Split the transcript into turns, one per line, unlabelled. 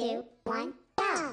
two, one, go!